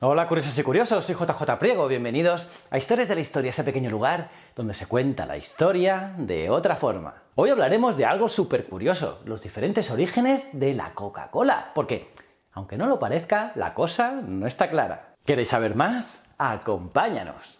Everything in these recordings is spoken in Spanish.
Hola curiosos y curiosos, soy JJ Priego, bienvenidos a Historias de la Historia, ese pequeño lugar donde se cuenta la historia de otra forma. Hoy hablaremos de algo súper curioso, los diferentes orígenes de la Coca-Cola, porque, aunque no lo parezca, la cosa no está clara. ¿Queréis saber más? ¡Acompáñanos!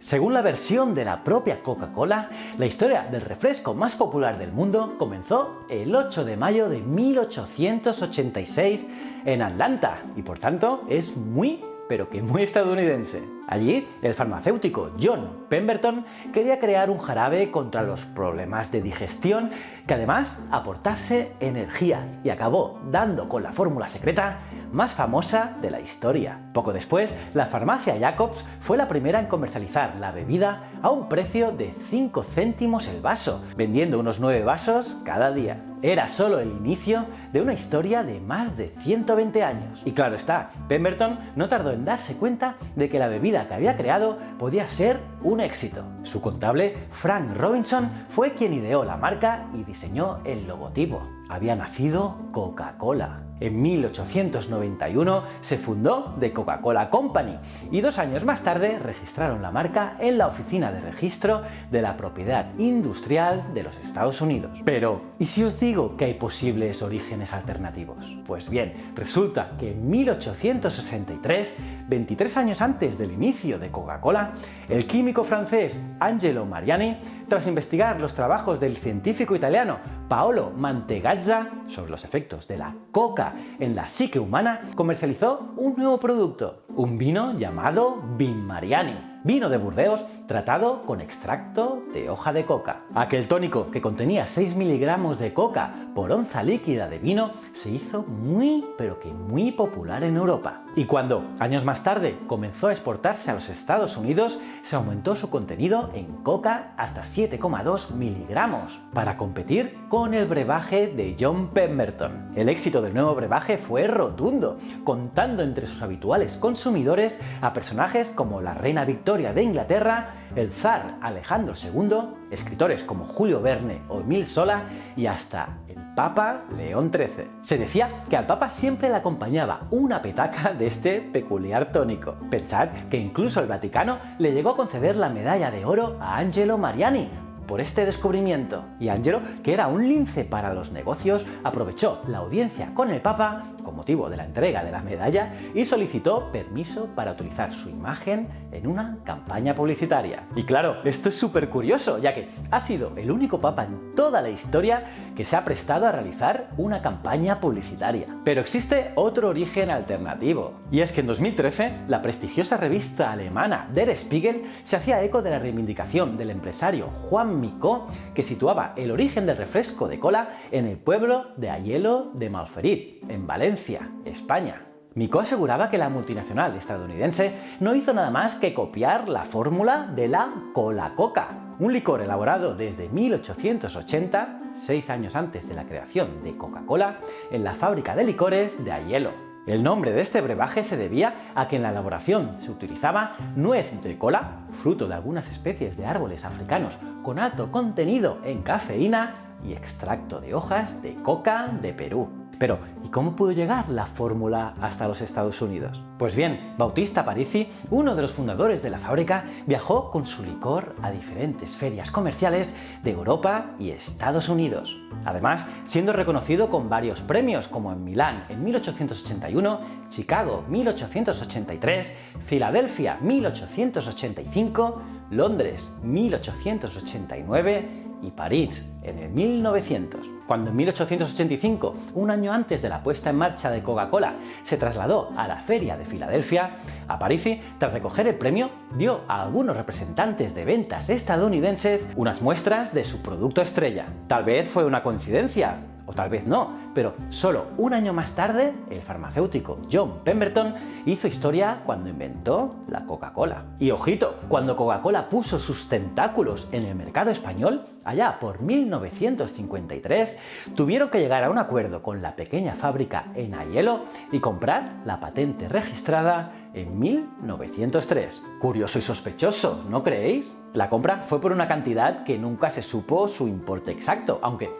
Según la versión de la propia Coca-Cola, la historia del refresco más popular del mundo comenzó el 8 de mayo de 1886 en Atlanta y por tanto es muy pero que muy estadounidense. Allí, el farmacéutico John Pemberton quería crear un jarabe contra los problemas de digestión que además aportase energía y acabó dando con la fórmula secreta más famosa de la historia. Poco después, la farmacia Jacobs fue la primera en comercializar la bebida a un precio de 5 céntimos el vaso, vendiendo unos 9 vasos cada día. Era solo el inicio de una historia de más de 120 años. Y claro está, Pemberton no tardó en darse cuenta de que la bebida que había creado podía ser un éxito. Su contable, Frank Robinson, fue quien ideó la marca y diseñó el logotipo. Había nacido Coca-Cola. En 1891 se fundó The Coca-Cola Company y dos años más tarde registraron la marca en la Oficina de Registro de la Propiedad Industrial de los Estados Unidos. Pero, ¿y si os digo que hay posibles orígenes alternativos? Pues bien, resulta que en 1863, 23 años antes del inicio de Coca-Cola, el químico francés Angelo Mariani, tras investigar los trabajos del científico italiano Paolo Mantegazza sobre los efectos de la coca en la psique humana, comercializó un nuevo producto, un vino llamado Vin Mariani vino de Burdeos tratado con extracto de hoja de coca. Aquel tónico que contenía 6 miligramos de coca por onza líquida de vino se hizo muy pero que muy popular en Europa. Y cuando, años más tarde, comenzó a exportarse a los Estados Unidos, se aumentó su contenido en coca hasta 7,2 miligramos para competir con el brebaje de John Pemberton. El éxito del nuevo brebaje fue rotundo, contando entre sus habituales consumidores a personajes como la reina Victoria de Inglaterra, el zar Alejandro II, escritores como Julio Verne o Emil Sola y hasta el Papa León XIII. Se decía que al Papa siempre le acompañaba una petaca de este peculiar tónico. Pensad que incluso el Vaticano le llegó a conceder la medalla de oro a Angelo Mariani, por este descubrimiento. Y Angelo, que era un lince para los negocios, aprovechó la audiencia con el Papa con motivo de la entrega de la medalla y solicitó permiso para utilizar su imagen en una campaña publicitaria. Y claro, esto es súper curioso, ya que ha sido el único Papa en toda la historia que se ha prestado a realizar una campaña publicitaria. Pero existe otro origen alternativo, y es que en 2013 la prestigiosa revista alemana Der Spiegel se hacía eco de la reivindicación del empresario Juan Micó, que situaba el origen del refresco de cola en el pueblo de Ayelo de Malferit, en Valencia, España. Micó aseguraba que la multinacional estadounidense no hizo nada más que copiar la fórmula de la cola coca, un licor elaborado desde 1880, seis años antes de la creación de Coca-Cola, en la fábrica de licores de Ayelo. El nombre de este brebaje se debía a que en la elaboración se utilizaba nuez de cola, fruto de algunas especies de árboles africanos con alto contenido en cafeína y extracto de hojas de coca de Perú. Pero, ¿y cómo pudo llegar la fórmula hasta los Estados Unidos? Pues bien, Bautista Parisi, uno de los fundadores de la fábrica, viajó con su licor a diferentes ferias comerciales de Europa y Estados Unidos. Además, siendo reconocido con varios premios como en Milán en 1881, Chicago 1883, Filadelfia 1885, Londres 1889 y París en el 1900. Cuando en 1885, un año antes de la puesta en marcha de Coca-Cola, se trasladó a la Feria de Filadelfia, Aparici, tras recoger el premio, dio a algunos representantes de ventas estadounidenses unas muestras de su producto estrella. Tal vez fue una coincidencia, o tal vez no, pero solo un año más tarde, el farmacéutico John Pemberton hizo historia cuando inventó la Coca-Cola. Y ojito, cuando Coca-Cola puso sus tentáculos en el mercado español, allá por 1953, tuvieron que llegar a un acuerdo con la pequeña fábrica en Aielo y comprar la patente registrada en 1903. Curioso y sospechoso, ¿no creéis? La compra fue por una cantidad que nunca se supo su importe exacto, aunque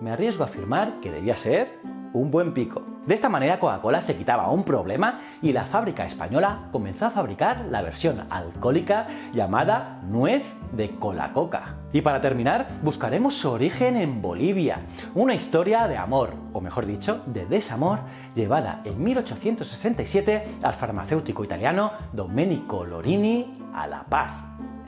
me arriesgo a afirmar que debía ser un buen pico. De esta manera Coca-Cola se quitaba un problema y la fábrica española comenzó a fabricar la versión alcohólica llamada nuez de cola-coca. Y para terminar, buscaremos su origen en Bolivia, una historia de amor, o mejor dicho, de desamor, llevada en 1867 al farmacéutico italiano Domenico Lorini a La Paz,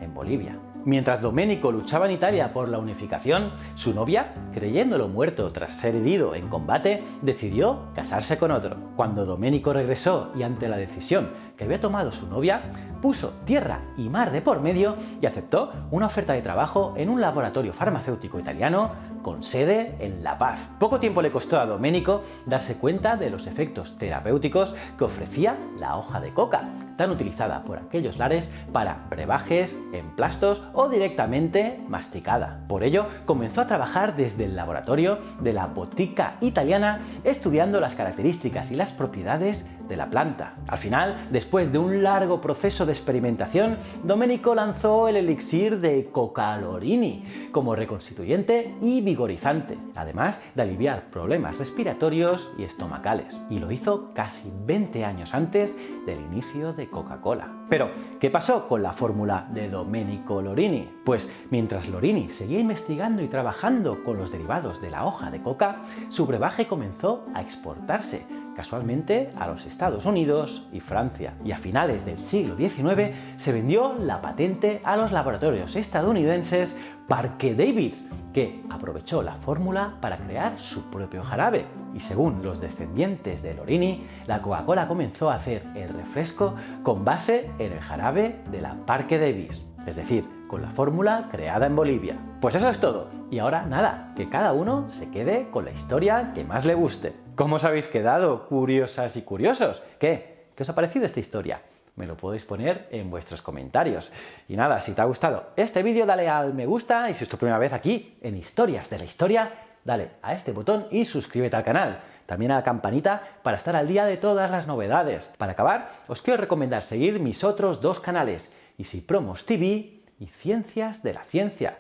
en Bolivia. Mientras Domenico luchaba en Italia por la unificación, su novia, creyéndolo muerto tras ser herido en combate, decidió casarse con otro. Cuando Domenico regresó y ante la decisión que había tomado su novia, puso tierra y mar de por medio y aceptó una oferta de trabajo en un laboratorio farmacéutico italiano con sede en La Paz. Poco tiempo le costó a Domenico darse cuenta de los efectos terapéuticos que ofrecía la hoja de coca, tan utilizada por aquellos lares para brebajes, emplastos o directamente masticada. Por ello, comenzó a trabajar desde el laboratorio de la botica italiana estudiando las características y las propiedades de la planta. Al final, después de un largo proceso de experimentación, Domenico lanzó el elixir de Cocalorini como reconstituyente y vigorizante, además de aliviar problemas respiratorios y estomacales. Y lo hizo casi 20 años antes del inicio de Coca-Cola. Pero, ¿qué pasó con la fórmula de Domenico Lorini? Pues mientras Lorini seguía investigando y trabajando con los derivados de la hoja de coca, su brebaje comenzó a exportarse casualmente a los Estados Unidos y Francia. Y a finales del siglo XIX se vendió la patente a los laboratorios estadounidenses Parque Davids, que aprovechó la fórmula para crear su propio jarabe. Y según los descendientes de Lorini, la Coca-Cola comenzó a hacer el refresco con base en el jarabe de la Parque Davis, es decir, con la fórmula creada en Bolivia. Pues eso es todo. Y ahora nada, que cada uno se quede con la historia que más le guste. ¿Cómo os habéis quedado, curiosas y curiosos? ¿Qué? ¿Qué os ha parecido esta historia? Me lo podéis poner en vuestros comentarios. Y nada, si te ha gustado este vídeo, dale al me gusta y si es tu primera vez aquí en Historias de la Historia, dale a este botón y suscríbete al canal. También a la campanita para estar al día de todas las novedades. Para acabar, os quiero recomendar seguir mis otros dos canales, Easy Promos TV y Ciencias de la Ciencia.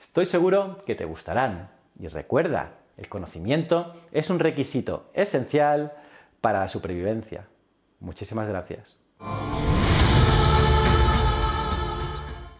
Estoy seguro que te gustarán. Y recuerda, el conocimiento es un requisito esencial para la supervivencia. Muchísimas gracias.